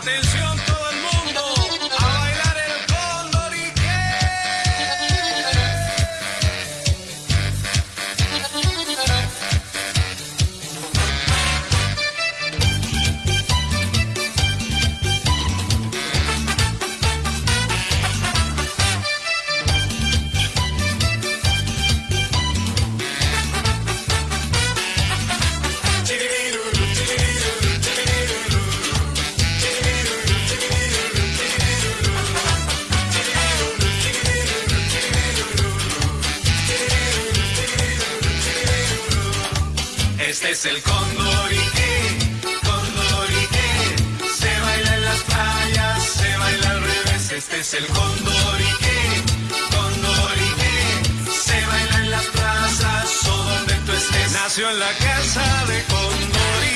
Atención Este es el condorique, condorique. Se baila en las playas, se baila al revés. Este es el condorique, condorique. Se baila en las plazas o donde tú estés. Nació en la casa de condorique.